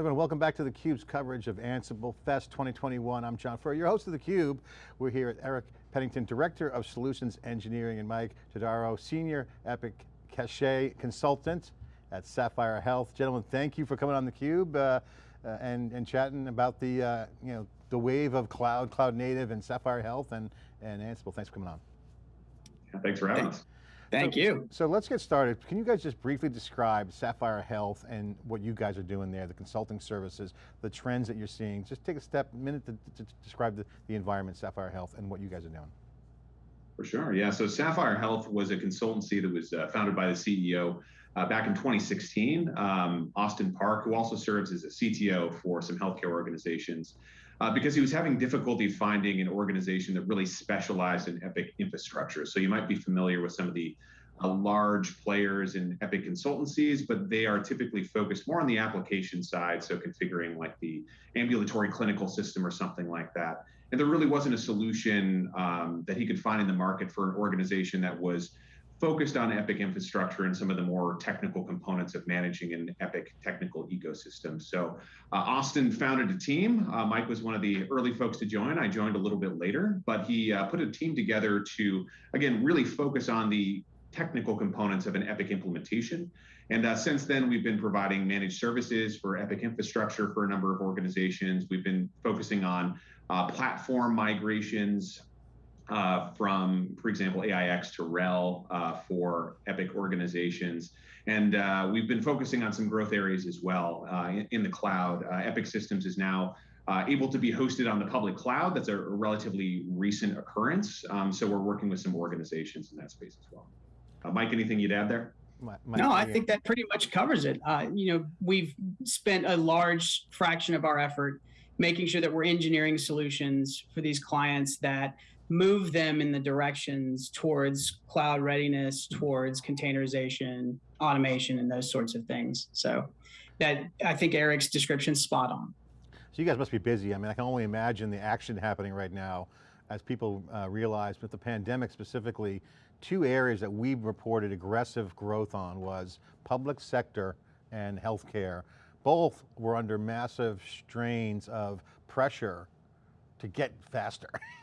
Everyone, welcome back to theCUBE's coverage of Ansible Fest 2021. I'm John Furrier, your host of theCUBE. We're here at Eric Pennington, Director of Solutions Engineering, and Mike Todaro, Senior Epic Cache Consultant at Sapphire Health. Gentlemen, thank you for coming on theCUBE uh, uh, and, and chatting about the, uh, you know, the wave of cloud, cloud native and Sapphire Health and, and Ansible. Thanks for coming on. Thanks for having us. Thank so, you. So let's get started. Can you guys just briefly describe Sapphire Health and what you guys are doing there, the consulting services, the trends that you're seeing? Just take a step, minute to, to describe the, the environment, Sapphire Health, and what you guys are doing. For sure, yeah. So Sapphire Health was a consultancy that was uh, founded by the CEO uh, back in 2016. Um, Austin Park, who also serves as a CTO for some healthcare organizations, uh, because he was having difficulty finding an organization that really specialized in Epic infrastructure. So you might be familiar with some of the uh, large players in Epic consultancies, but they are typically focused more on the application side, so configuring like the ambulatory clinical system or something like that. And there really wasn't a solution um, that he could find in the market for an organization that was focused on Epic infrastructure and some of the more technical components of managing an Epic technical ecosystem. So uh, Austin founded a team. Uh, Mike was one of the early folks to join. I joined a little bit later, but he uh, put a team together to, again, really focus on the technical components of an Epic implementation. And uh, since then, we've been providing managed services for Epic infrastructure for a number of organizations. We've been focusing on uh, platform migrations, uh, from, for example, AIX to RHEL uh, for Epic organizations. And uh, we've been focusing on some growth areas as well uh, in, in, the cloud. Uh, Epic Systems is now uh, able to be hosted on the public cloud. That's a, a relatively recent occurrence. Um, so we're working with some organizations in that space as well. Mike, anything you'd add there? My, my, no, I think that pretty much covers it. you know, we've spent a large fraction of our effort making sure that we're engineering solutions for these clients that move them in the directions towards cloud readiness, towards containerization, automation, and those sorts of things. So that I think Eric's description spot on. So you guys must be busy. I mean, I can only imagine the action happening right now as people uh, realize with the pandemic specifically, two areas that we've reported aggressive growth on was public sector and healthcare. Both were under massive strains of pressure to get faster.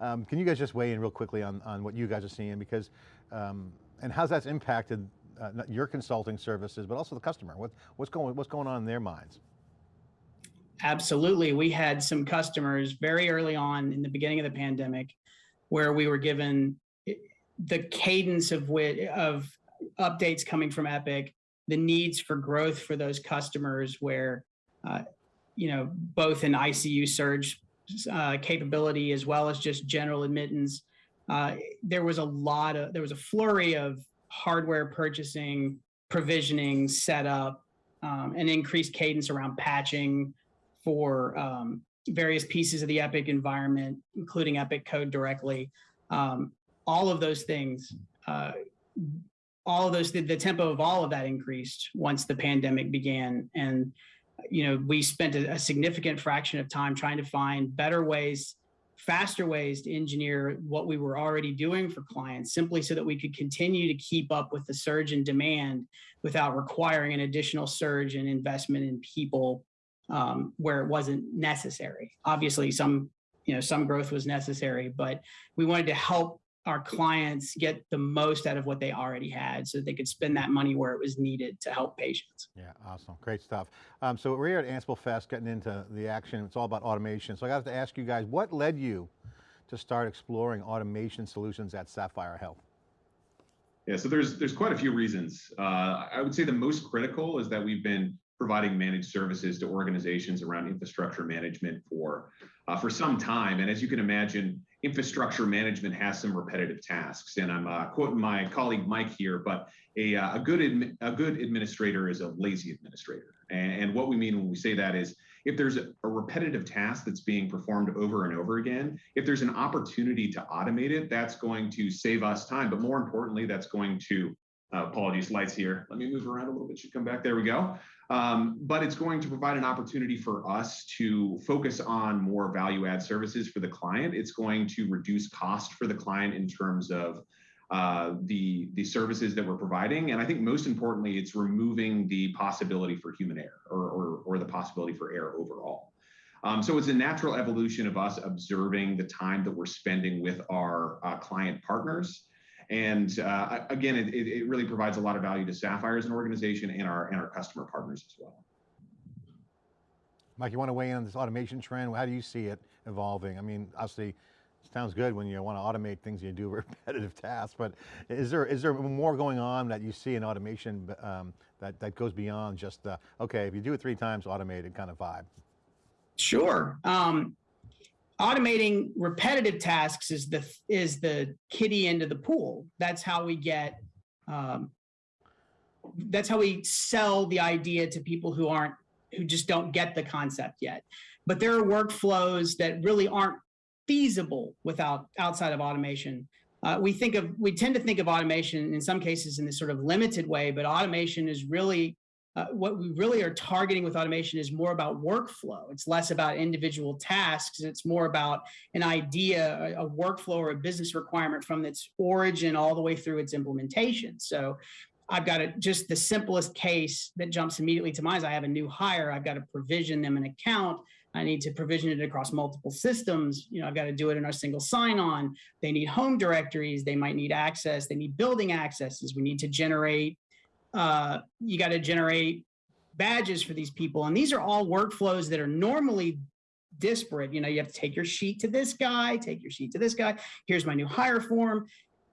um, can you guys just weigh in real quickly on, on what you guys are seeing because, um, and how's that's impacted uh, your consulting services, but also the customer? What, what's, going, what's going on in their minds? Absolutely. We had some customers very early on in the beginning of the pandemic where we were given the cadence of, of updates coming from Epic, the needs for growth for those customers where, uh, you know, both in ICU surge uh, capability as well as just general admittance. Uh, there was a lot of, there was a flurry of hardware purchasing, provisioning, setup, um, and increased cadence around patching for um, various pieces of the Epic environment, including Epic code directly. Um, all of those things, uh, all of those, the, the, tempo of all of that increased once the pandemic began. And you know, we spent a, a significant fraction of time trying to find better ways faster ways to engineer what we were already doing for clients simply so that we could continue to keep up with the surge in demand without requiring an additional surge in investment in people um, where it wasn't necessary. Obviously, some you know some growth was necessary, but we wanted to help our clients get the most out of what they already had so that they could spend that money where it was needed to help patients. Yeah, awesome, great stuff. Um, so we're here at Ansible Fest getting into the action, it's all about automation. So I got to ask you guys, what led you to start exploring automation solutions at Sapphire Health? Yeah, so there's there's quite a few reasons. Uh, I would say the most critical is that we've been providing managed services to organizations around infrastructure management for uh, for some time. And as you can imagine, infrastructure management has some repetitive tasks. And I'm uh, quoting my colleague Mike here, but a, uh, a good a good administrator is a lazy administrator. And, and, what we mean when we say that is if there's a, a repetitive task that's being performed over and over again, if there's an opportunity to automate it, that's going to save us time. But more importantly, that's going to uh, apologies, lights here. Let me move around a little bit. Should come back. There we go. Um, but it's going to provide an opportunity for us to focus on more value add services for the client. It's going to reduce cost for the client in terms of uh, the the services that we're providing, and I think most importantly, it's removing the possibility for human error or or, or the possibility for error overall. Um, so it's a natural evolution of us observing the time that we're spending with our uh, client partners. And uh, again, it, it really provides a lot of value to Sapphire as an organization and our and our customer partners as well. Mike, you want to weigh in on this automation trend? How do you see it evolving? I mean, obviously, it sounds good when you want to automate things you do repetitive tasks, but is there is there more going on that you see in automation um, that, that goes beyond just, the, okay, if you do it three times, automated kind of vibe? Sure. Um, automating repetitive tasks is the is the kiddie end of the pool. That's how we get. Um, that's how we sell the idea to people who aren't who just don't get the concept yet. But there are workflows that really aren't feasible without outside of automation. Uh, we think of we tend to think of automation in some cases in this sort of limited way, but automation is really uh, what we really are targeting with automation is more about workflow. It's less about individual tasks. It's more about an idea, a, a, workflow or a business requirement from its origin all the way through its implementation. So I've got a, just the simplest case that jumps immediately to mind is I have a new hire. I've got to provision them an account. I need to provision it across multiple systems. You know, I've got to do it in our single sign-on. They need home directories. They might need access. They need building accesses. We need to generate uh, you got to generate badges for these people. And these are all workflows that are normally disparate. You know, you have to take your sheet to this guy, take your sheet to this guy. Here's my new hire form.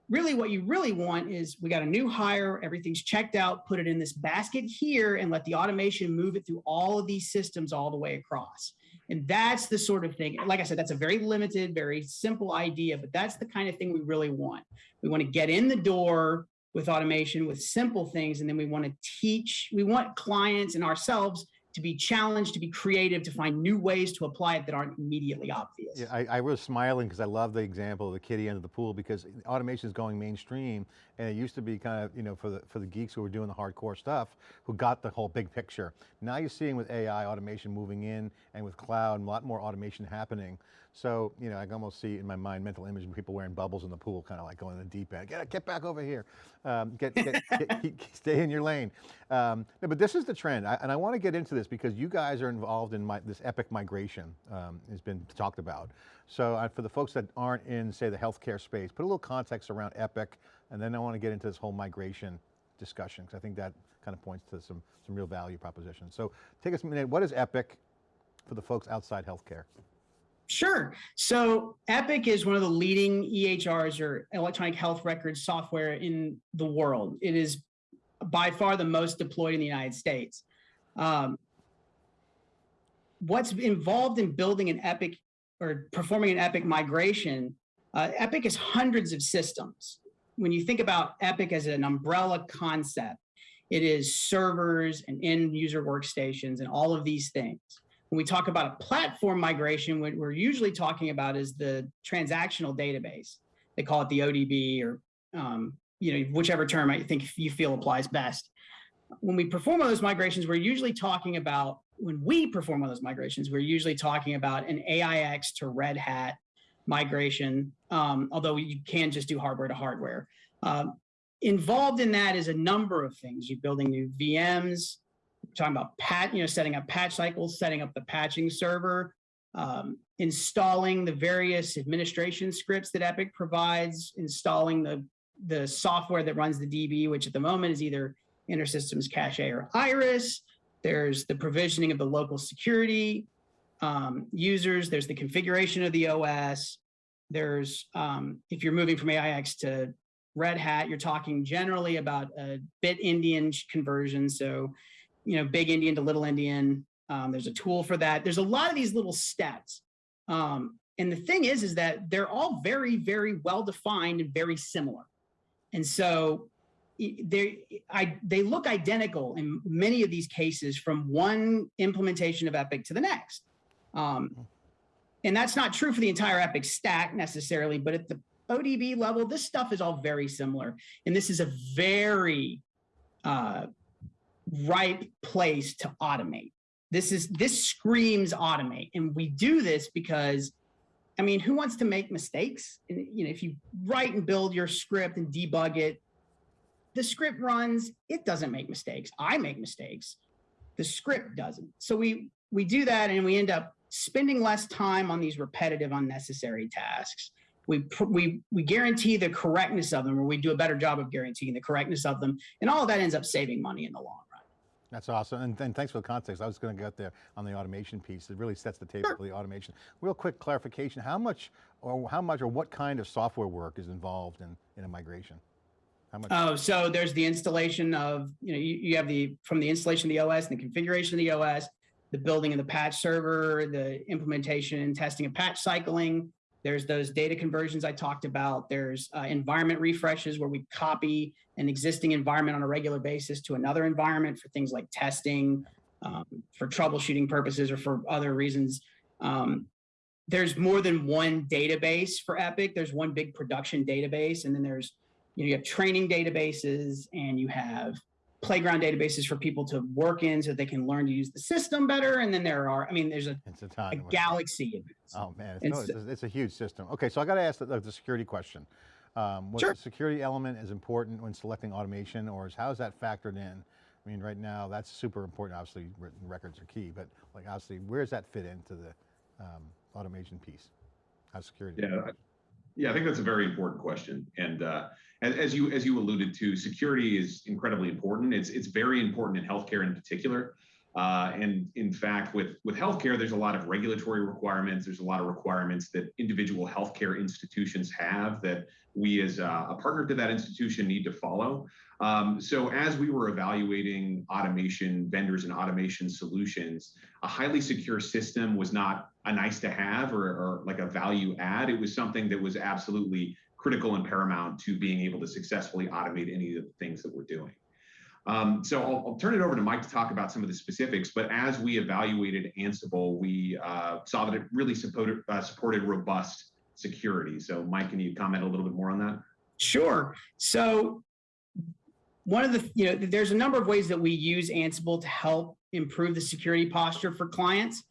Really, what you really want is we got a new hire, everything's checked out, put it in this basket here, and let the automation move it through all of these systems all the way across. And that's the sort of thing, like I said, that's a very limited, very simple idea, but that's the kind of thing we really want. We want to get in the door with automation with simple things. And then we want to teach, we want clients and ourselves to be challenged, to be creative, to find new ways to apply it that aren't immediately obvious. Yeah, I, I was smiling because I love the example of the kitty under the pool because automation is going mainstream and it used to be kind of, you know, for the, for the geeks who were doing the hardcore stuff, who got the whole big picture. Now you're seeing with AI automation moving in and with cloud, a lot more automation happening. So, you know, I can almost see in my mind mental image of people wearing bubbles in the pool, kind of like going in the deep end. Get, get back over here. Um, get, get, get, stay in your lane. Um, no, but this is the trend, I, and I want to get into this because you guys are involved in my, this epic migration um, has been talked about. So uh, for the folks that aren't in, say, the healthcare space, put a little context around Epic, and then I want to get into this whole migration discussion, because I think that kind of points to some, some real value propositions. So take us a minute, what is Epic for the folks outside healthcare? Sure. So Epic is one of the leading EHRs or electronic health records software in the world. It is by far the most deployed in the United States. Um, what's involved in building an Epic or performing an Epic migration, uh, Epic is hundreds of systems. When you think about Epic as an umbrella concept, it is servers and end user workstations and all of these things when we talk about a platform migration, what we're usually talking about is the transactional database. They call it the ODB or um, you know whichever term I think you feel applies best. When we perform those migrations, we're usually talking about when we perform those migrations, we're usually talking about an AIX to Red Hat migration, um, although you can just do hardware to hardware. Um, involved in that is a number of things. You're building new VMs, talking about pat, you know, setting up patch cycles, setting up the patching server, um, installing the various administration scripts that Epic provides, installing the the software that runs the DB, which at the moment is either InterSystems Cache or Iris. There's the provisioning of the local security um, users. There's the configuration of the OS. There's, um, if you're moving from AIX to Red Hat, you're talking generally about a bit endian conversion. So you know, big endian to little endian. Um, there's a tool for that. There's a lot of these little steps. Um, and the thing is, is that they're all very, very well defined and very similar. And so they, I, they look identical in many of these cases from one implementation of Epic to the next. Um, and that's not true for the entire Epic stack necessarily, but at the ODB level, this stuff is all very similar. And this is a very uh, ripe place to automate. This is this screams automate. And we do this because I mean, who wants to make mistakes? And you know, if you write and build your script and debug it, the script runs, it doesn't make mistakes. I make mistakes. The script doesn't. So we we do that and we end up spending less time on these repetitive unnecessary tasks. We, we, we guarantee the correctness of them, or we do a better job of guaranteeing the correctness of them. And all of that ends up saving money in the long. That's awesome, and, and thanks for the context. I was going to get there on the automation piece. It really sets the table Sure. for the automation. Real quick clarification, how much, or how much, or what kind of software work is involved in, in a migration? How much? Oh, so there's the installation of, you know, you, you have the, from the installation of the OS and the configuration of the OS, the building of the patch server, the implementation and testing of patch cycling. There's those data conversions I talked about. There's uh, environment refreshes where we copy an existing environment on a regular basis to another environment for things like testing, um, for troubleshooting purposes or for other reasons. Um, there's more than one database for Epic. There's one big production database, and then there's you know you have training databases and you have playground databases for people to work in so they can learn to use the system better. And then there are, I mean, there's a, It's a a galaxy. Oh man, it's, And so- it's, a- it's a huge system. Okay, so I got to ask the, the security question. Um, what Sure. the security element is important when selecting automation, or is how is that factored in? I mean, right now that's super important. Obviously, written records are key, but like obviously, where does that fit into the um, automation piece? How security? Yeah, I- yeah, I think that's a very important question. And uh, as, you as you alluded to, security is incredibly important. It's it's very important in healthcare in particular. Uh, and in fact, with with healthcare, there's a lot of regulatory requirements. There's a lot of requirements that individual healthcare institutions have that we, as a, a partner to that institution, need to follow. Um, so as we were evaluating automation vendors and automation solutions, a highly secure system was not a nice to have or, or like a value add. It was something that was absolutely critical and paramount to being able to successfully automate any of the things that we're doing. Um, so I'll, I'll, turn it over to Mike to talk about some of the specifics. But as we evaluated Ansible, we uh, saw that it really supported, uh, supported robust security. So Mike, can you comment a little bit more on that? Sure. So one of the, you know, there's a number of ways that we use Ansible to help improve the security posture for clients.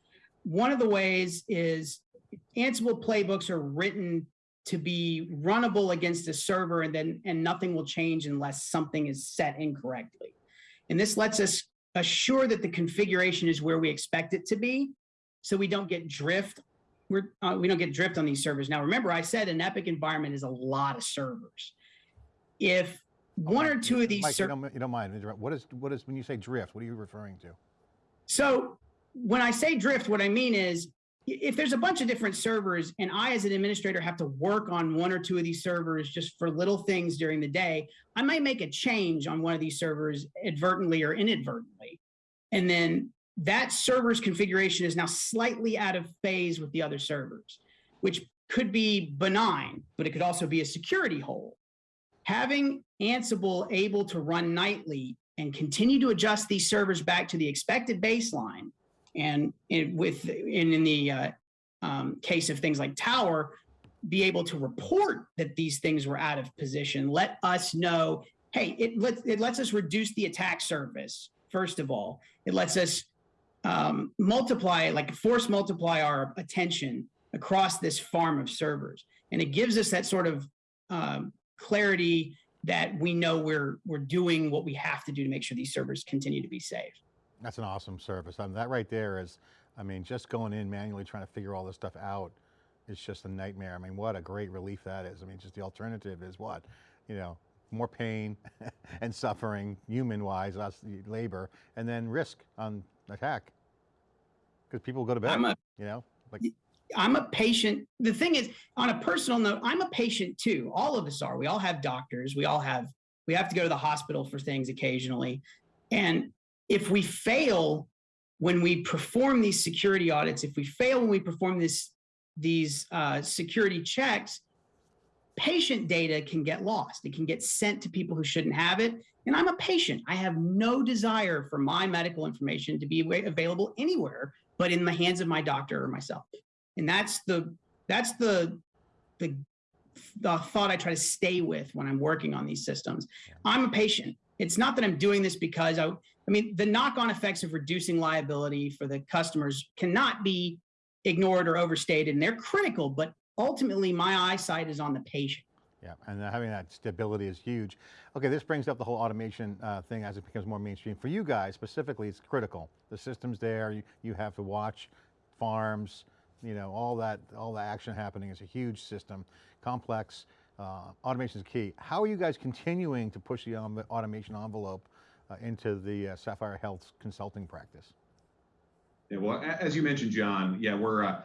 One of the ways is Ansible playbooks are written to be runnable against a server and then and nothing will change unless something is set incorrectly. And this lets us assure that the configuration is where we expect it to be so we don't get drift we're, uh, we don't get drift on these servers. Now, remember, I said an Epic environment is a lot of servers. If one or two of these Mike, you servers, don't, you don't mind interrupt. What is what is when you say drift? What are you referring to? so when I say drift, what I mean is if there's a bunch of different servers and I, as an administrator, have to work on one or two of these servers just for little things during the day, I might make a change on one of these servers advertently or inadvertently. And then that server's configuration is now slightly out of phase with the other servers, which could be benign, but it could also be a security hole. Having Ansible able to run nightly and continue to adjust these servers back to the expected baseline, and in, with in, in the uh, um, case of things like Tower, be able to report that these things were out of position, let us know. Hey, it lets it lets us reduce the attack surface. First of all, it lets us um, multiply, like force multiply our attention across this farm of servers. And it gives us that sort of um, clarity that we know we're we're doing what we have to do to make sure these servers continue to be safe. That's an awesome service. I mean, that right there is, I mean, just going in manually trying to figure all this stuff out is just a nightmare. I mean, what a great relief that is. I mean, just the alternative is what, you know, more pain and suffering, human-wise, us labor, and then risk on attack because people go to bed. A you know, like I'm a patient. The thing is, on a personal note, I'm a patient too. All of us are. We all have doctors. We all have, we have to go to the hospital for things occasionally. And if we fail when we perform these security audits, if we fail when we perform this, these uh, security checks, patient data can get lost. It can get sent to people who shouldn't have it. And I'm a patient. I have no desire for my medical information to be available anywhere but in the hands of my doctor or myself and that's the that's the the the thought I try to stay with when I'm working on these systems. I'm a patient. It's not that I'm doing this because I I mean the knock-on effects of reducing liability for the customers cannot be ignored or overstated, and they're critical. But ultimately, my eyesight is on the patient. Yeah, and having that stability is huge. Okay, this brings up the whole automation uh, thing as it becomes more mainstream. For you guys specifically, it's critical. The system's there, you, you have to watch farms, you know, all that, all the action happening is a huge system, complex, uh, automation is key. How are you guys continuing to push the um, automation envelope into the uh, Sapphire Health's consulting practice? Yeah, well, as you mentioned, John, yeah, we're uh,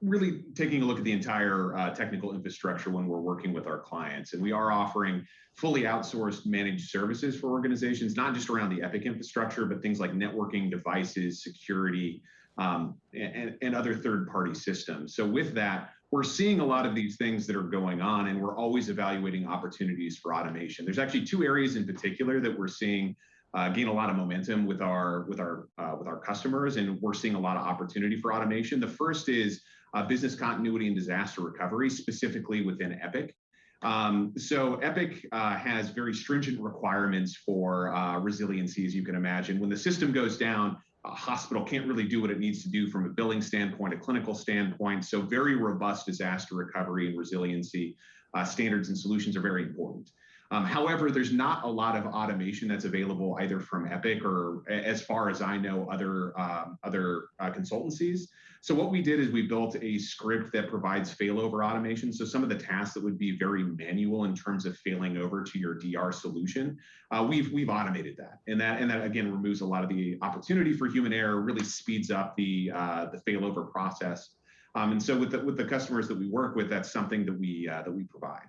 really taking a look at the entire uh, technical infrastructure when we're working with our clients. And we are offering fully outsourced managed services for organizations, not just around the Epic infrastructure, but things like networking devices, security, um, and, and other third party systems. So, with that, we're seeing a lot of these things that are going on, and we're always evaluating opportunities for automation. There's actually two areas in particular that we're seeing uh, gain a lot of momentum with our with our uh, with our customers, and we're seeing a lot of opportunity for automation. The first is uh, business continuity and disaster recovery, specifically within Epic. Um, so Epic uh, has very stringent requirements for uh, resiliency, as you can imagine. When the system goes down, a hospital can't really do what it needs to do from a billing standpoint, a clinical standpoint. So very robust disaster recovery and resiliency uh, standards and solutions are very important. Um, however, there's not a lot of automation that's available either from Epic or, as far as I know, other um, other uh, consultancies. So what we did is we built a script that provides failover automation. So some of the tasks that would be very manual in terms of failing over to your DR solution, uh, we've we've automated that, and that and that again removes a lot of the opportunity for human error, really speeds up the uh, the failover process. Um, and so with the with the customers that we work with, that's something that we uh, that we provide.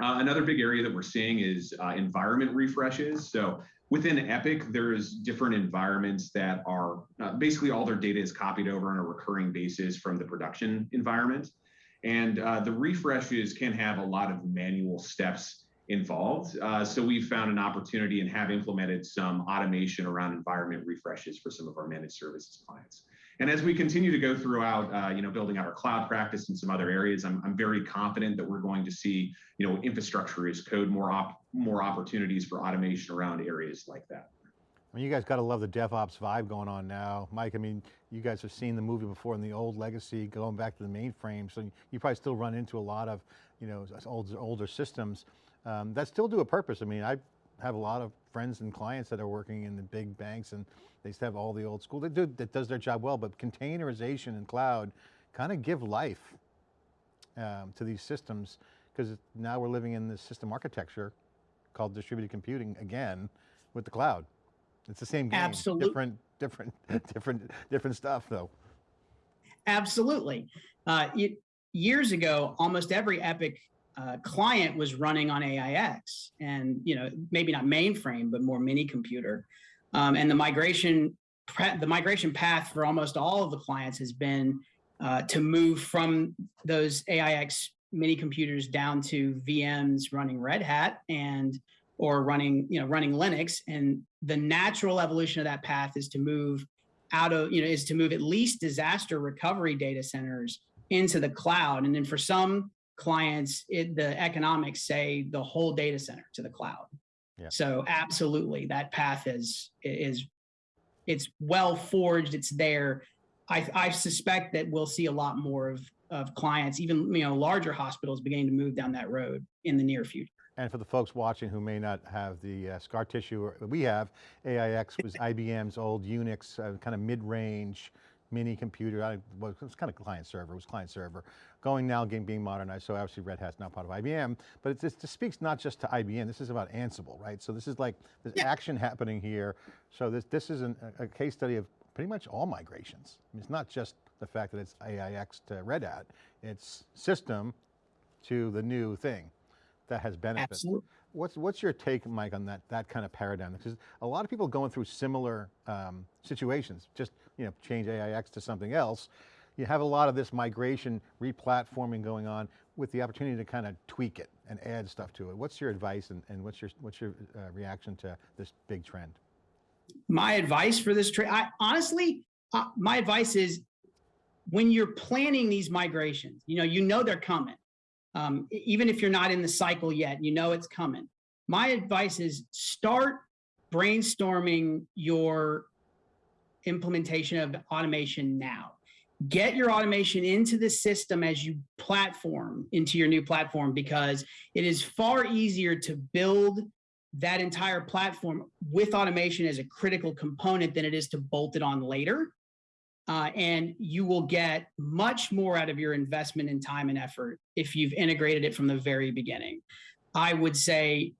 Uh, another big area that we're seeing is uh, environment refreshes. So within Epic, there's different environments that are uh, basically all their data is copied over on a recurring basis from the production environment. And uh, the refreshes can have a lot of manual steps involved. Uh, so we've found an opportunity and have implemented some automation around environment refreshes for some of our managed services clients. And as we continue to go throughout, uh, you know, building out our cloud practice and some other areas, I'm, I'm very confident that we're going to see, you know, infrastructure as code, more op more opportunities for automation around areas like that. I mean, you guys got to love the DevOps vibe going on now. Mike, I mean, you guys have seen the movie before in the old legacy, going back to the mainframe, so you probably still run into a lot of, you know, older, older systems um, that still do a purpose. I mean, I have a lot of friends and clients that are working in the big banks and they still have all the old school. They do, that does their job well, but containerization and cloud kind of give life um, to these systems because now we're living in this system architecture called distributed computing again with the cloud. It's the same game, Absolutely. different, different, different, different stuff though. Absolutely. Uh, it, years ago, almost every Epic uh, client was running on AIX, and you know maybe not mainframe, but more mini computer. Um, and the migration the migration path for almost all of the clients has been uh, to move from those AIX mini computers down to VMs running Red Hat and or running you know running Linux. And the natural evolution of that path is to move out of you know is to move at least disaster recovery data centers into the cloud. And then for some clients, it, the economics say the whole data center to the cloud. Yeah. So absolutely, that path is is it's well forged. It's there. I, I suspect that we'll see a lot more of of clients, even you know larger hospitals, beginning to move down that road in the near future. And for the folks watching who may not have the uh, scar tissue we have, AIX was IBM's old Unix uh, kind of mid-range mini computer. I, well, it was kind of client server, it was client server. Going now, game being modernized, so obviously Red Hat's now part of IBM, but it, just, speaks not just to IBM, this is about Ansible, right? So this is like, there's yeah. action happening here. So this, this is an, a case study of pretty much all migrations. I mean, it's not just the fact that it's AIX to Red Hat, it's system to the new thing that has benefits. Absolutely. What's, what's your take, Mike, on that, that kind of paradigm? Because a lot of people going through similar um, situations, just you know, change AIX to something else. You have a lot of this migration, replatforming going on with the opportunity to kind of tweak it and add stuff to it. What's your advice and, and what's your, what's your uh, reaction to this big trend? My advice for this trend, honestly, uh, my advice is when you're planning these migrations, you know, you know they're coming um, even if you're not in the cycle yet, you know it's coming. My advice is start brainstorming your implementation of automation now. get your automation into the system as you platform into your new platform because it is far easier to build that entire platform with automation as a critical component than it is to bolt it on later. Uh, and you will get much more out of your investment in time and effort if you've integrated it from the very beginning. I would say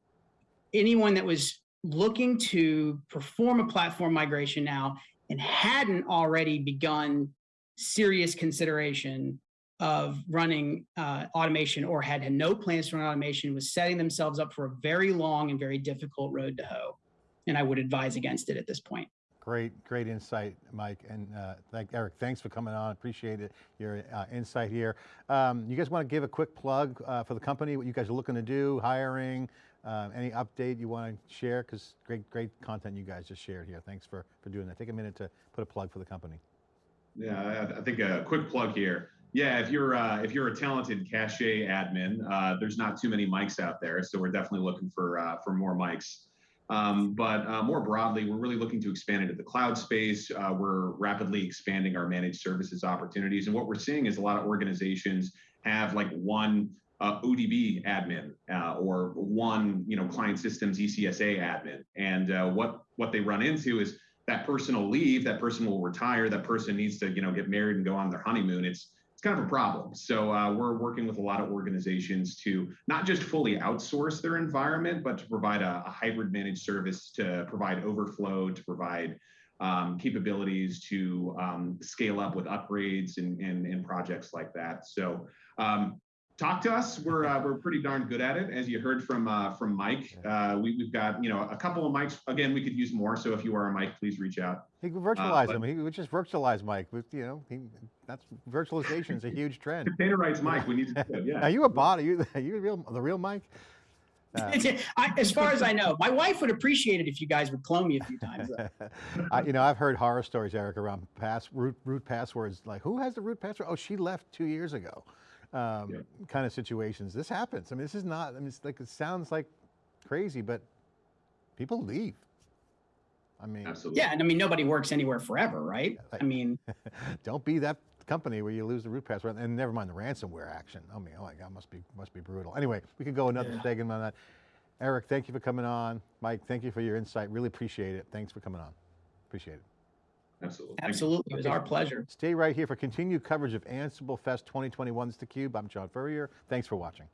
anyone that was looking to perform a platform migration now and hadn't already begun serious consideration of running uh, automation or had had no plans to run automation was setting themselves up for a very long and very difficult road to hoe. And I would advise against it at this point. Great, great insight, Mike, and uh, thank, Eric, thanks for coming on, appreciate it, your uh, insight here. Um, you guys want to give a quick plug uh, for the company, what you guys are looking to do, hiring, uh, any update you want to share? Because great, great content you guys just shared here. Thanks for, for doing that. Take a minute to put a plug for the company. Yeah, I, think a quick plug here. Yeah, if you're uh, if you're a talented cache admin, uh, there's not too many Mikes out there, so we're definitely looking for uh, for more Mikes. Um, but uh, more broadly, we're really looking to expand into the cloud space. Uh, we're rapidly expanding our managed services opportunities, and what we're seeing is a lot of organizations have like one uh, ODB admin uh, or one you know client systems ECSA admin, and uh, what what they run into is that person will leave, that person will retire, that person needs to you know get married and go on their honeymoon. It's it's kind of a problem. So uh, we're working with a lot of organizations to not just fully outsource their environment, but to provide a, a hybrid managed service to provide overflow, to provide um, capabilities to um, scale up with upgrades and, and, and projects like that. So um, talk to us. We're uh, we're pretty darn good at it, as you heard from uh, from Mike. Uh, we, we've got you know a couple of Mikes. Again, we could use more. So if you are a Mike, please reach out. He could virtualize but- them. He would just virtualize Mike. With, you know, he, that's virtualization is a huge trend. Containerize Mike. We need to do it. Yeah. Are you a bot? Are you, are you the real, the real Mike? Uh, I, as far as I know, my wife would appreciate it if you guys would clone me a few times. I, you know, I've heard horror stories, Eric, around pass root, root passwords. Like, who has the root password? Oh, she left two years ago. Um, Yeah. Kind of situations. This happens. I mean, this is not. I mean, it's like it sounds like crazy, but people leave. I mean, Absolutely. Yeah, and I mean nobody works anywhere forever, right? Like- I mean, don't be that company where you lose the root password, and never mind the ransomware action. I mean, oh my God, must be must be brutal. Anyway, we could go another Yeah. segment on that. Eric, thank you for coming on. Mike, thank you for your insight. Really appreciate it. Thanks for coming on. Appreciate it. Absolutely. Thank absolutely, it was our pleasure. Stay right here for continued coverage of Ansible Fest 2021's theCUBE. I'm John Furrier. Thanks for watching.